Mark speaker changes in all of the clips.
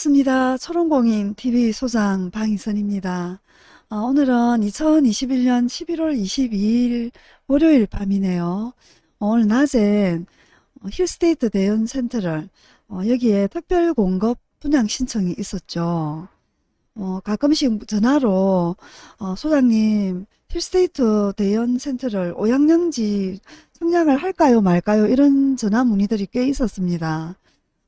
Speaker 1: 반갑습니다. 초롱공인 TV 소장 방희선입니다. 어, 오늘은 2021년 11월 22일 월요일 밤이네요. 어, 오늘 낮에 힐스테이트 대연 센트럴 어, 여기에 특별 공급 분양 신청이 있었죠. 어, 가끔씩 전화로 어, 소장님 힐스테이트 대연 센트럴 오양양지 청약을 할까요 말까요 이런 전화 문의들이 꽤 있었습니다.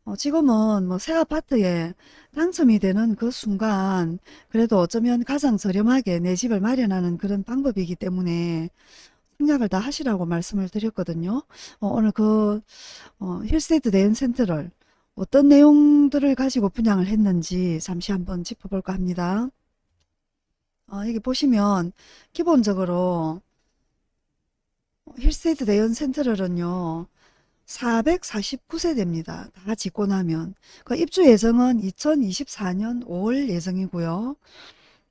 Speaker 1: 어, 지금은 뭐 새 아파트에 당첨이 되는 그 순간 그래도 어쩌면 가장 저렴하게 내 집을 마련하는 그런 방법이기 때문에 생각을 다 하시라고 말씀을 드렸거든요. 어, 오늘 그 어, 힐스테이트 대연센터를 어떤 내용들을 가지고 분양을 했는지 잠시 한번 짚어볼까 합니다. 어, 여기 보시면 기본적으로 힐스테이트 대연센터를은요. 449세대입니다. 다 짓고 나면. 그 입주 예정은 2024년 5월 예정이고요.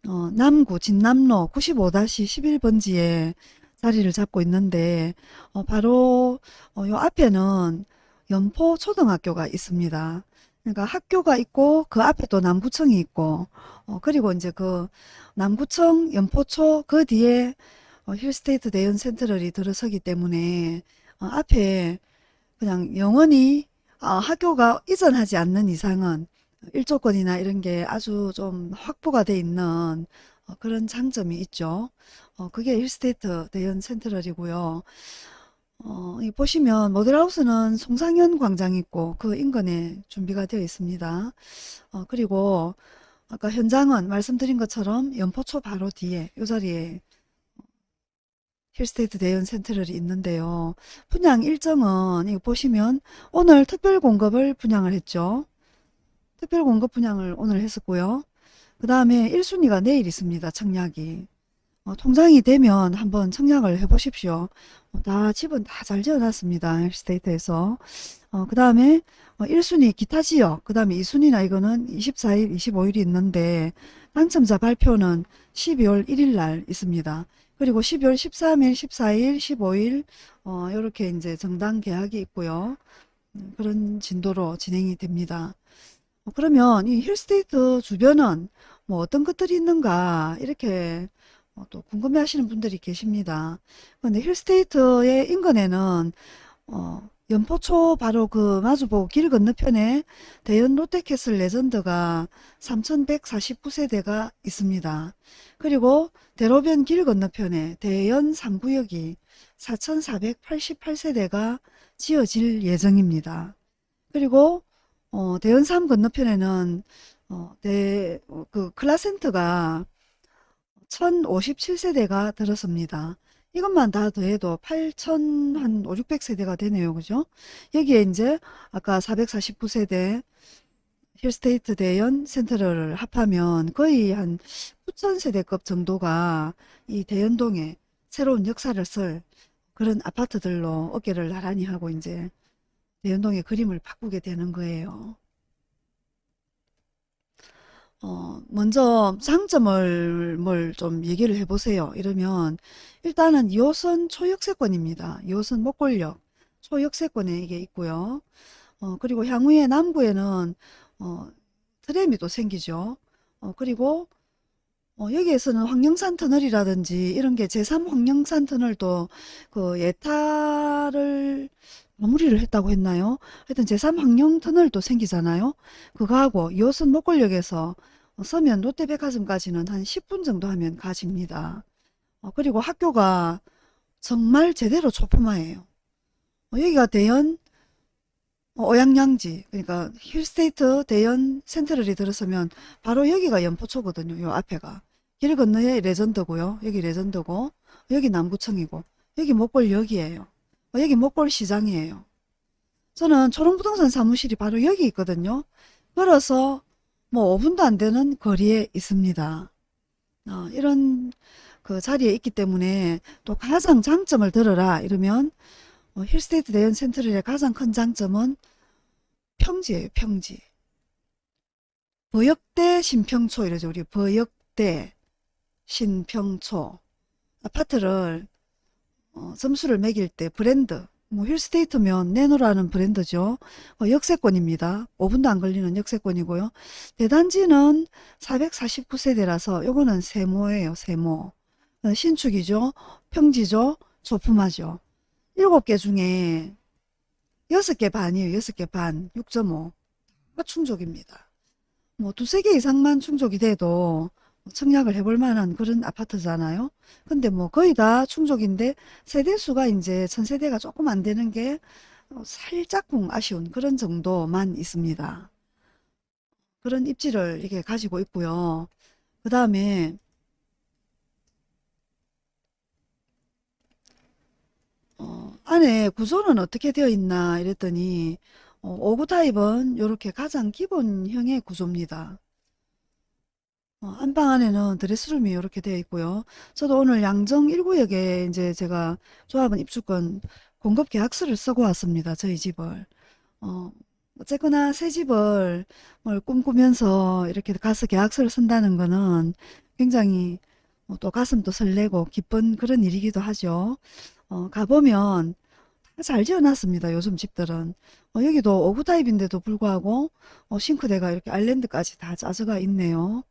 Speaker 1: 어, 남구 진남로 95-11번지에 자리를 잡고 있는데 어, 바로 어, 요 앞에는 연포 초등학교가 있습니다. 그러니까 학교가 있고 그 앞에 또 남구청이 있고 어, 그리고 이제 그 남구청 연포초 그 뒤에 어, 힐스테이트 대연 센터럴이 들어서기 때문에 어, 앞에 그냥 영원히 어, 학교가 이전하지 않는 이상은 일조권이나 이런 게 아주 좀 확보가 돼 있는 어, 그런 장점이 있죠. 어, 그게 힐스테이트 대연 센트럴이고요. 어, 이 보시면 모델하우스는 송상현 광장 있고 그 인근에 준비가 되어 있습니다. 어, 그리고 아까 현장은 말씀드린 것처럼 연포초 바로 뒤에 이 자리에 힐스테이트 대연 센트럴이 있는데요. 분양 일정은 이거 보시면 오늘 특별 공급을 분양을 했죠. 특별 공급 분양을 오늘 했었고요. 그 다음에 1순위가 내일 있습니다. 청약이. 어, 통장이 되면 한번 청약을 해보십시오. 어, 다 집은 다 잘 지어놨습니다. 힐스테이트에서. 어, 그 다음에 1순위 기타 지역, 그 다음에 2순위나 이거는 24일, 25일이 있는데 당첨자 발표는 12월 1일 날 있습니다. 그리고 12월 13일, 14일, 15일 어, 이렇게 이제 정당 계약이 있고요. 음, 그런 진도로 진행이 됩니다. 어, 그러면 이 힐스테이트 주변은 뭐 어떤 것들이 있는가 이렇게 어, 또 궁금해 하시는 분들이 계십니다. 근데 힐스테이트의 인근에는 어, 연포초 바로 그 마주보고 길 건너편에 대연 롯데캐슬 레전드가 3149세대가 있습니다. 그리고 대로변 길 건너편에 대연 3구역이 4488세대가 지어질 예정입니다. 그리고 어, 대연 3 건너편에는 어, 대, 어, 그 클라센트가 1057세대가 들었습니다. 이것만 다 더해도 8천 한 5, 600세대가 되네요. 그죠? 여기에 이제 아까 449세대 힐스테이트 대연 센터를 합하면 거의 한 9천세대급 정도가 이 대연동에 새로운 역사를 쓸 그런 아파트들로 어깨를 나란히 하고 이제 대연동의 그림을 바꾸게 되는 거예요. 어, 먼저 장점을 뭘 좀 얘기를 해보세요. 이러면 일단은 2호선 초역세권입니다. 2호선 목골역 초역세권에 이게 있고요. 어, 그리고 향후에 남구에는 어, 트램이 또 생기죠. 어, 그리고 어, 여기에서는 황령산 터널이라든지 이런 게 제3 황령산 터널도 그 예타를 마무리를 했다고 했나요? 하여튼 제3 황령 터널도 생기잖아요. 그거하고 2호선 못골역에서 서면 롯데백화점까지는 한 10분 정도 하면 가집니다. 어, 그리고 학교가 정말 제대로 초품아예요. 어, 여기가 대연 어, 오양양지 그러니까 힐스테이트 대연 센트럴이 들어서면 바로 여기가 연포초거든요. 요 앞에가. 길 건너에 레전드고요. 여기 레전드고 여기 남구청이고 여기 목골역이에요. 어, 여기 목골 시장이에요. 저는 초롱부동산 사무실이 바로 여기 있거든요. 걸어서 뭐 5분도 안 되는 거리에 있습니다. 어, 이런 그 자리에 있기 때문에 또 가장 장점을 들어라 이러면 어, 힐스테이트 대연 센트럴의 가장 큰 장점은 평지예요. 평지. 버역대 신평초 이러죠. 우리 버역대 신평초 아파트를 어, 점수를 매길 때 브랜드 뭐 힐스테이트면 네노라는 브랜드죠. 어, 역세권입니다. 5분도 안 걸리는 역세권이고요. 대단지는 449세대라서 요거는 세모예요. 세모. 어, 신축이죠. 평지죠. 소품하죠. 7개 중에 6개 반이에요. 6개 반. 6.5. 충족입니다. 뭐 두세 개 이상만 충족이 돼도 청약을 해볼 만한 그런 아파트잖아요. 근데 뭐 거의 다 충족인데 세대수가 이제 천세대가 조금 안 되는 게 어, 살짝쿵 아쉬운 그런 정도만 있습니다. 그런 입지를 이게 가지고 있고요. 그 다음에 어, 안에 구조는 어떻게 되어 있나 이랬더니 어, 5구 타입은 이렇게 가장 기본형의 구조입니다. 어, 안방 안에는 드레스룸이 이렇게 되어 있고요. 저도 오늘 양정 1구역에 이제 제가 조합원 입주권 공급 계약서를 쓰고 왔습니다. 저희 집을. 어, 어쨌거나 새 집을 뭘 꿈꾸면서 이렇게 가서 계약서를 쓴다는 거는 굉장히 어, 또 가슴도 설레고 기쁜 그런 일이기도 하죠. 어, 가보면 다잘 지어놨습니다. 요즘 집들은. 어, 여기도 5구 타입인데도 불구하고 어, 싱크대가 이렇게 아일랜드까지 다 짜져가 있네요.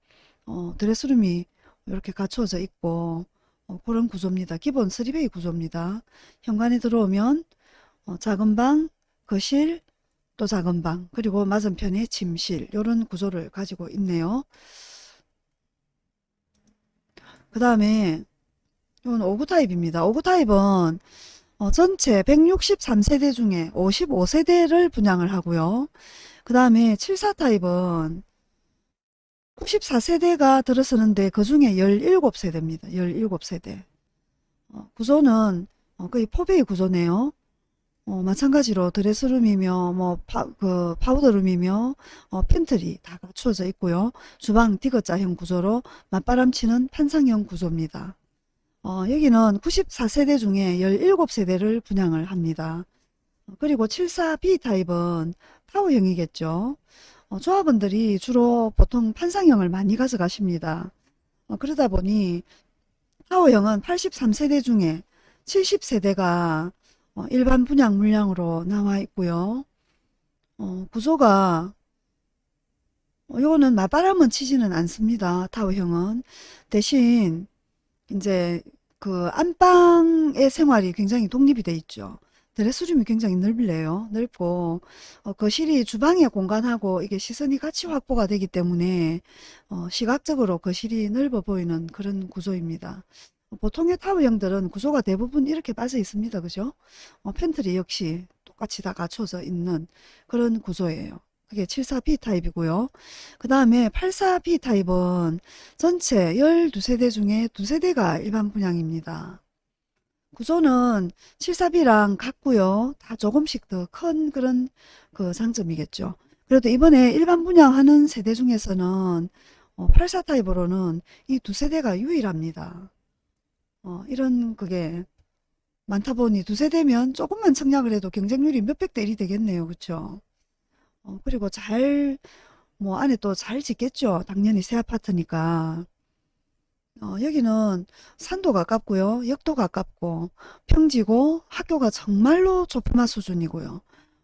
Speaker 1: 어, 드레스룸이 이렇게 갖추어져 있고 어, 그런 구조입니다. 기본 3베이 구조입니다. 현관에 들어오면 어, 작은 방, 거실, 또 작은 방, 그리고 맞은편에 침실 이런 구조를 가지고 있네요. 그 다음에 이건 59 타입입니다. 59 타입은 어, 전체 163세대 중에 55세대를 분양을 하고요. 그 다음에 74 타입은 94세대가 들어서는데 그 중에 17세대입니다. 17세대. 어, 구조는 어, 거의 포베이 구조네요. 어, 마찬가지로 dress room이며 뭐 파, 그 powder room이며 어, 팬트리 다 갖추어져 있고요. 주방 디귿자형 구조로 맞바람치는 판상형 구조입니다. 어, 여기는 94세대 중에 17세대를 분양을 합니다. 어, 그리고 74B 타입은 타워형이겠죠. 어, 조합원들이 주로 보통 판상형을 많이 가져가십니다. 어, 그러다 보니 타워형은 83세대 중에 70세대가 어, 일반 분양 물량으로 나와 있고요. 어, 구조가 어, 요거는 맞바람은 치지는 않습니다. 타워형은 대신 이제 그 안방의 생활이 굉장히 독립이 돼 있죠. 드레스룸이 굉장히 넓네요. 넓고 어, 거실이 주방의 공간하고 이게 시선이 같이 확보가 되기 때문에 어, 시각적으로 거실이 넓어 보이는 그런 구조입니다. 보통의 타워형들은 구조가 대부분 이렇게 빠져 있습니다. 그죠? 어, 팬트리 역시 똑같이 다 갖춰져 있는 그런 구조예요. 그게 74B 타입이고요. 그 다음에 84B 타입은 전체 12세대 중에 2세대가 일반 분양입니다. 구조는 74B랑 같고요. 다 조금씩 더 큰 그런 그 장점이겠죠. 그래도 이번에 일반 분양하는 세대 중에서는 어, 84 타입으로는 이 두 세대가 유일합니다. 어, 이런 그게 많다 보니 두 세대면 조금만 청약을 해도 경쟁률이 몇백 대 1이 되겠네요. 그쵸? 어, 그리고 잘, 뭐 안에 또 잘 짓겠죠. 당연히 새 아파트니까. 어, 여기는 산도 가깝고요. 역도 가깝고 평지고 학교가 정말로 조그마 수준이고요.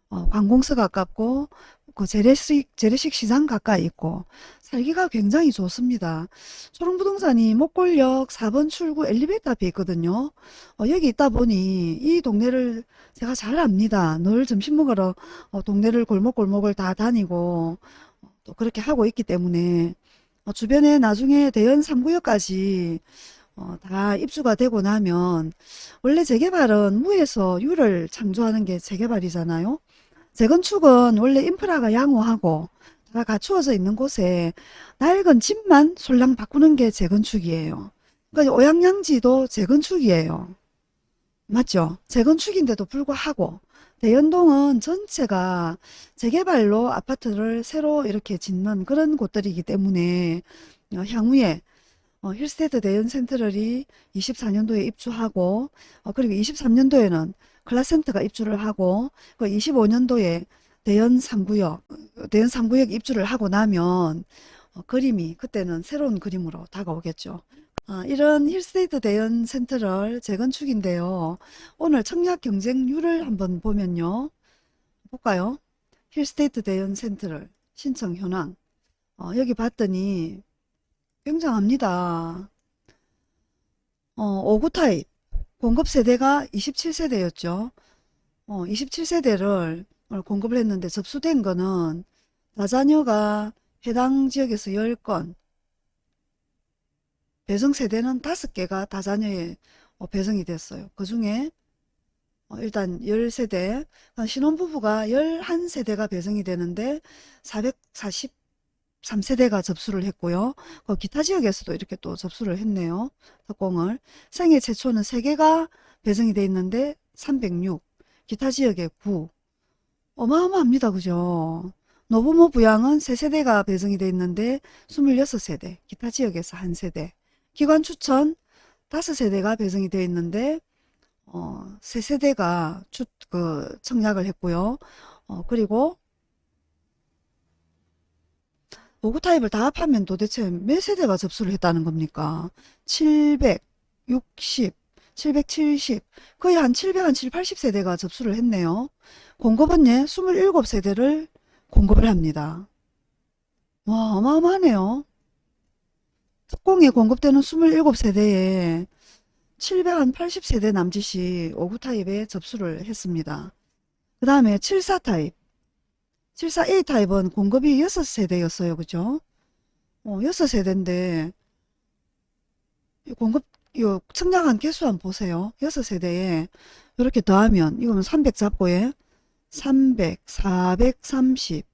Speaker 1: 어, 관공서 가깝고 그 재래식, 재래식 시장 가까이 있고 살기가 굉장히 좋습니다. 초롱부동산이 목골역 4번 출구 엘리베이터 앞에 있거든요. 어, 여기 있다 보니 이 동네를 제가 잘 압니다. 늘 점심 먹으러 어, 동네를 골목골목을 다 다니고 어, 또 그렇게 하고 있기 때문에 어, 주변에 나중에 대연 3구역까지 어, 다 입주가 되고 나면 원래 재개발은 무에서 유를 창조하는 게 재개발이잖아요. 재건축은 원래 인프라가 양호하고 다 갖추어져 있는 곳에 낡은 집만 솔랑 바꾸는 게 재건축이에요. 그러니까 오양양지도 재건축이에요. 맞죠? 재건축인데도 불구하고 대연동은 전체가 재개발로 아파트를 새로 이렇게 짓는 그런 곳들이기 때문에 어, 향후에 어, 힐스테이트 대연 센트럴이 24년도에 입주하고 어, 그리고 23년도에는 클라센터가 입주를 하고 그 25년도에 대연 3구역 대연 3구역 입주를 하고 나면 어, 그림이 그때는 새로운 그림으로 다가오겠죠. 아, 이런 힐스테이트 대연 센트럴 재건축인데요. 오늘 청약 경쟁률을 한번 보면요. 볼까요? 힐스테이트 대연 센트럴 신청 현황. 어, 여기 봤더니 굉장합니다. 어, 5구 타입 공급 세대가 27세대였죠. 어, 27세대를 공급을 했는데 접수된 거는 다자녀가 해당 지역에서 10건, 배정 세대는 5개가 다자녀에 어, 배정이 됐어요. 그 중에 어, 일단 10세대, 신혼부부가 11세대가 배정이 되는데 443세대가 접수를 했고요. 그 기타 지역에서도 이렇게 또 접수를 했네요. 특공을. 생애 최초는 3개가 배정이 돼 있는데 306, 기타 지역에 9. 어마어마합니다. 그죠? 노부모 부양은 3세대가 배정이 돼 있는데 26세대, 기타 지역에서 1세대. 기관 추천 5세대가 배정이 되어 있는데 어, 3세대가 추, 그 청약을 했고요. 어, 그리고 5구 타입을 다 합하면 도대체 몇 세대가 접수를 했다는 겁니까? 760, 770, 거의 한 700, 한 7, 80세대가 접수를 했네요. 공급은 예, 27세대를 공급을 합니다. 와, 어마어마하네요. 특공에 공급되는 27세대에 780세대 남짓이 5구 타입에 접수를 했습니다. 그 다음에 74 타입. 74A 타입은 공급이 6세대였어요. 그죠? 어, 6세대인데 공급 요 청량한 개수 한번 보세요. 6세대에 이렇게 더하면 이거는 300 잡고에 300, 430,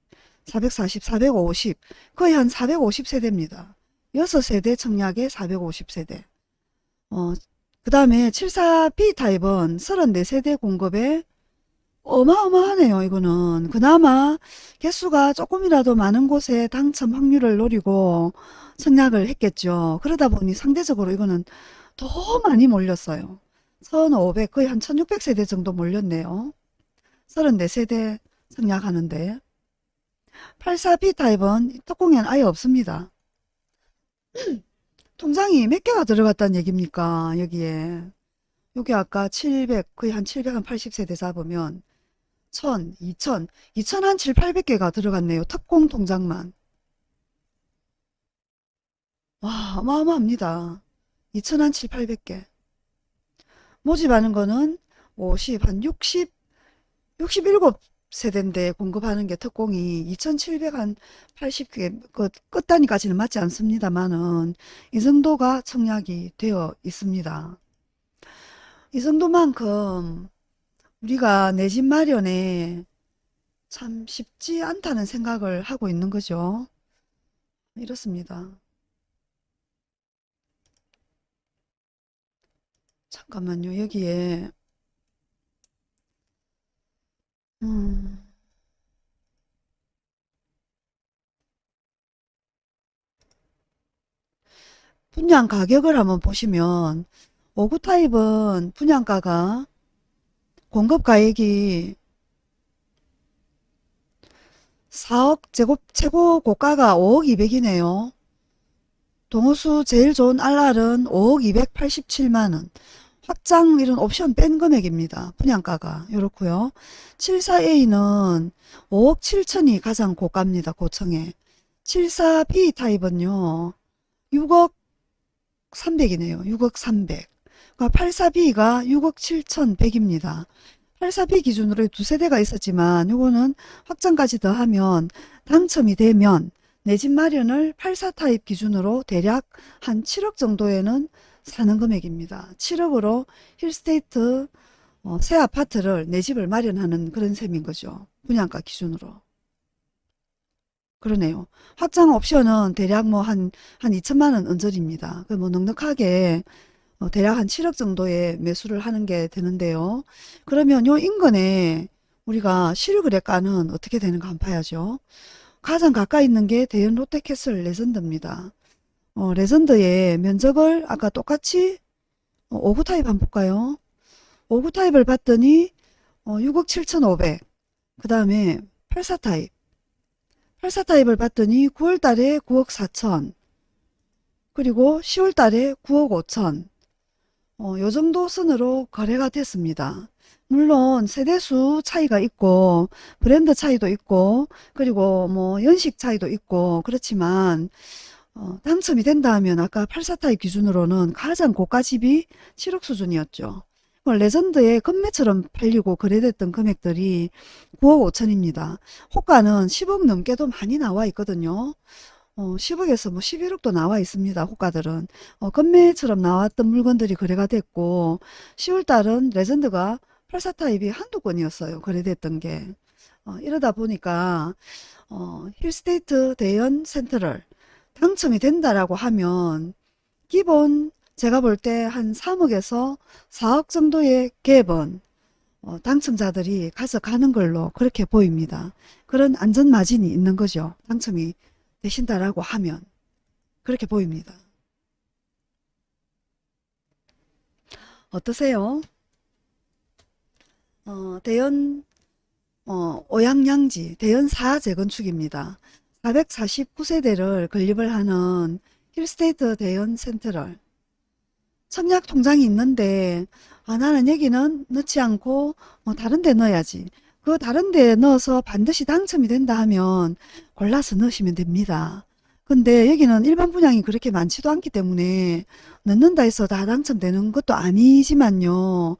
Speaker 1: 440, 450 거의 한 450세대입니다. 6세대 청약에 450세대 어, 그 다음에 74B 타입은 34세대 공급에 어마어마하네요. 이거는 그나마 개수가 조금이라도 많은 곳에 당첨 확률을 노리고 청약을 했겠죠. 그러다 보니 상대적으로 이거는 더 많이 몰렸어요. 1500 거의 한 1600세대 정도 몰렸네요. 34세대 청약하는데 84B 타입은 특공에는 아예 없습니다. 통장이 몇 개가 들어갔다는 얘기입니까? 여기에. 여기 아까 700, 거의 한 780세대 잡으면 1000, 2000, 2000 한 7, 800개가 들어갔네요. 특공 통장만. 와, 어마어마합니다. 2000 한 7, 800개. 모집하는 거는 50, 한 60, 67 세대인데 공급하는 게 특공이 2780개 그 끝단위까지는 맞지 않습니다만은 이 정도가 청약이 되어 있습니다. 이 정도만큼 우리가 내 집 마련에 참 쉽지 않다는 생각을 하고 있는 거죠. 이렇습니다. 잠깐만요. 여기에 음, 분양 가격을 한번 보시면 5구 타입은 분양가가 공급 가액이 4억 제곱 최고 고가가 5억 200이네요. 동호수 제일 좋은 알알은 5억 287만원. 확장 이런 옵션 뺀 금액입니다. 분양가가 이렇고요. 74A는 5억 7천이 가장 고가입니다. 고층에. 74B 타입은요. 6억 300이네요. 6억 300. 그러니까 84B가 6억 7천 100입니다. 84B 기준으로 두 세대가 있었지만 요거는 확장까지 더하면 당첨이 되면 내 집 마련을 84 타입 기준으로 대략 한 7억 정도에는 사는 금액입니다. 7억으로 힐스테이트 어, 새 아파트를 내 집을 마련하는 그런 셈인 거죠. 분양가 기준으로. 그러네요. 확장 옵션은 대략 뭐 한, 한 2천만 원 언저리입니다. 그뭐 넉넉하게 어, 대략 한 7억 정도의 매수를 하는 게 되는데요. 그러면 요 인근에 우리가 실거래가는 어떻게 되는가 한번 봐야죠. 가장 가까이 있는 게 대연 롯데캐슬 레전드입니다. 어, 레전드의 면적을 아까 똑같이 어, 59 타입 한번 볼까요? 59 타입을 봤더니 어, 6억 7천5백 그 다음에 84 타입 84 타입을 봤더니 9월 달에 9억 4천 그리고 10월 달에 9억 5천 어, 요 정도 선으로 거래가 됐습니다. 물론 세대수 차이가 있고 브랜드 차이도 있고 그리고 뭐 연식 차이도 있고 그렇지만 어, 당첨이 된다 하면 아까 84타입 기준으로는 가장 고가 집이 7억 수준이었죠. 그 레전드의 급매처럼 팔리고 거래됐던 금액들이 9억 5천입니다. 호가는 10억 넘게도 많이 나와 있거든요. 어, 10억에서 뭐 11억도 나와 있습니다. 호가들은. 어, 금매처럼 나왔던 물건들이 거래가 됐고 10월달은 레전드가 84타입이 한두 건이었어요. 거래됐던 게. 어, 이러다 보니까 어, 힐스테이트 대연 센트럴 당첨이 된다라고 하면 기본 제가 볼 때 한 3억에서 4억 정도의 갭은 어, 당첨자들이 가져가는 걸로 그렇게 보입니다. 그런 안전마진이 있는 거죠. 당첨이 되신다라고 하면 그렇게 보입니다. 어떠세요? 어, 대연 어, 오양양지 대연 4 재건축입니다. 449세대를 건립을 하는 힐스테이트 대연 센트럴 청약 통장이 있는데 아, 나는 여기는 넣지 않고 뭐 다른 데 넣어야지. 그 다른 데 넣어서 반드시 당첨이 된다 하면 골라서 넣으시면 됩니다. 근데 여기는 일반 분양이 그렇게 많지도 않기 때문에 넣는다 해서 다 당첨되는 것도 아니지만요.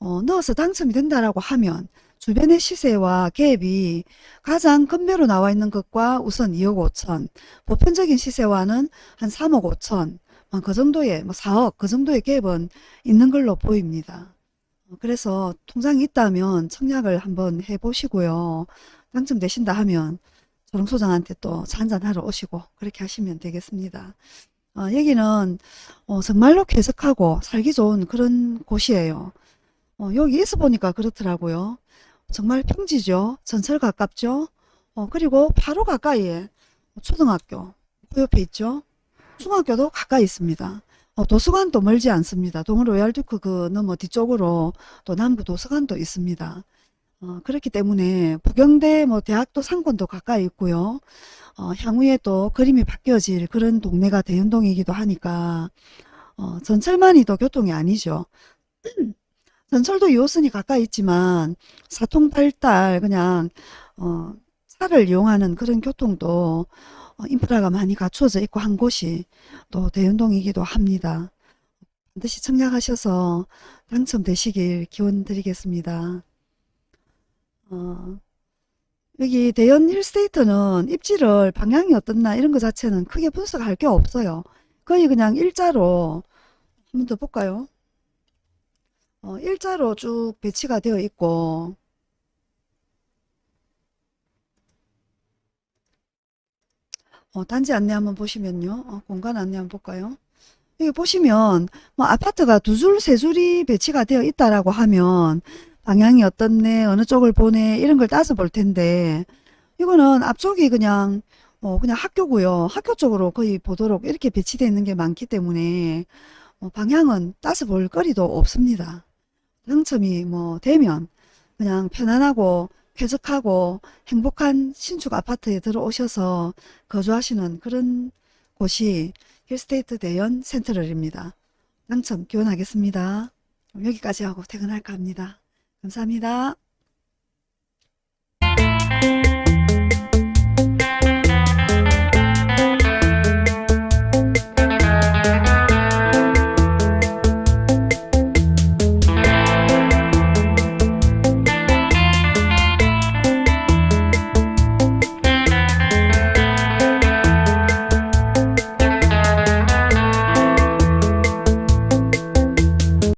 Speaker 1: 어, 넣어서 당첨이 된다라고 하면 주변의 시세와 갭이 가장 급매로 나와 있는 것과 우선 2억 5천, 보편적인 시세와는 한 3억 5천, 어, 그 정도의 뭐 4억 그 정도의 갭은 있는 걸로 보입니다. 어, 그래서 통장이 있다면 청약을 한번 해보시고요. 당첨되신다 하면 조롱소장한테 또 한잔하러 오시고 그렇게 하시면 되겠습니다. 어, 여기는 어, 정말로 쾌적하고 살기 좋은 그런 곳이에요. 어, 여기 있어 보니까 그렇더라고요. 정말 평지죠. 전철 가깝죠. 어, 그리고 바로 가까이에 초등학교 그 옆에 있죠. 중학교도 가까이 있습니다. 어, 도서관도 멀지 않습니다. 동을 로얄듀크 그 너머 뒤쪽으로 또 남부 도서관도 있습니다. 어, 그렇기 때문에 부경대 뭐 대학도 상권도 가까이 있고요. 어, 향후에 또 그림이 바뀌어질 그런 동네가 대연동이기도 하니까 어, 전철만이 도 교통이 아니죠. 전철도 2호선이 가까이 있지만 사통팔달 그냥 어, 차를 이용하는 그런 교통도 어, 인프라가 많이 갖추어져 있고 한 곳이 또 대연동이기도 합니다. 반드시 청약하셔서 당첨되시길 기원 드리겠습니다. 어, 여기 대연 힐스테이트는 입지를 방향이 어떻나 이런 것 자체는 크게 분석할 게 없어요. 거의 그냥 일자로 한 번 더 볼까요? 어, 일자로 쭉 배치가 되어 있고 어, 단지 안내 한번 보시면요. 어, 공간 안내 한번 볼까요? 여기 보시면 뭐 아파트가 두 줄, 세 줄이 배치가 되어 있다라고 하면 방향이 어떻네, 어느 쪽을 보네 이런 걸 따져 볼 텐데 이거는 앞쪽이 그냥 어, 그냥 학교고요. 학교 쪽으로 거의 보도록 이렇게 배치되어 있는 게 많기 때문에 어, 방향은 따져 볼 거리도 없습니다. 당첨이 뭐 되면 그냥 편안하고 쾌적하고 행복한 신축 아파트에 들어오셔서 거주하시는 그런 곳이 힐스테이트 대연 센트럴입니다. 당첨 기원하겠습니다. 여기까지 하고 퇴근할까 합니다. 감사합니다.